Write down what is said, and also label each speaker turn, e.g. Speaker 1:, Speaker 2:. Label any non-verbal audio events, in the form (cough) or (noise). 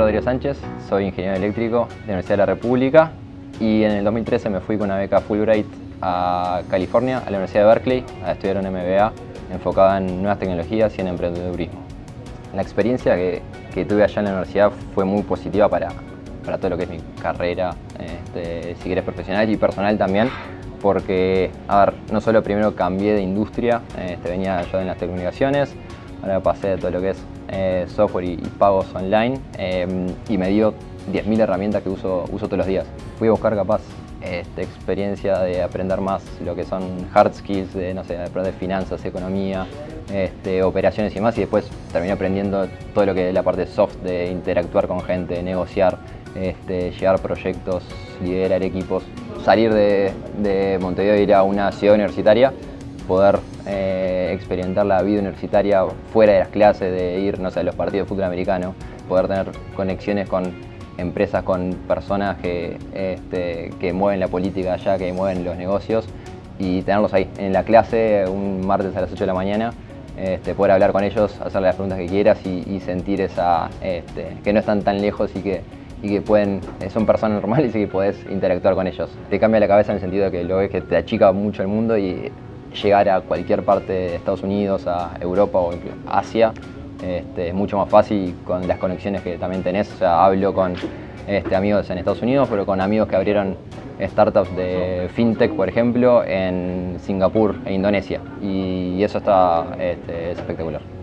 Speaker 1: Sánchez, soy ingeniero eléctrico de la Universidad de la República y en el 2013 me fui con una beca Fulbright a California, a la Universidad de Berkeley, a estudiar un MBA enfocada en nuevas tecnologías y en emprendedurismo. La experiencia que, tuve allá en la universidad fue muy positiva para, para todo lo que es mi carrera, este, si querés profesional y personal también, porque, a ver, no solo primero cambié de industria, este, venía yo en las telecomunicaciones, ahora pasé de todo lo que es eh, software y, pagos online em, y me dio 10.000 herramientas que uso, uso todos los días. Fui a buscar capaz esta experiencia de aprender más lo que son hard skills, de, no sé, de aprender finanzas, economía, este, operaciones y más y después terminé aprendiendo todo lo que es la parte soft de interactuar con gente, negociar, este, llevar proyectos, liderar equipos, salir de, de Montevideo e ir a una ciudad universitaria, poder eh, experimentar la vida universitaria fuera de las clases, de ir no sé, a los partidos de fútbol americano, poder tener conexiones con empresas, con personas que, este, que mueven la política allá, que mueven los negocios y tenerlos ahí en la clase un martes a las 8 de la mañana, este, poder hablar con ellos, hacerle las preguntas que quieras y, sentir esa, este, que no están tan lejos y que, y que pueden, son personas (laughs) normales y que puedes interactuar con ellos. Te cambia la cabeza en el sentido de que lo ves que te achica mucho el mundo y llegar a cualquier parte de Estados Unidos, a Europa o Asia, este, es mucho más fácil con las conexiones que también tenés. O sea, hablo con este, amigos en Estados Unidos, pero con amigos que abrieron startups de fintech, por ejemplo, en Singapur e Indonesia. Y eso está este, es espectacular.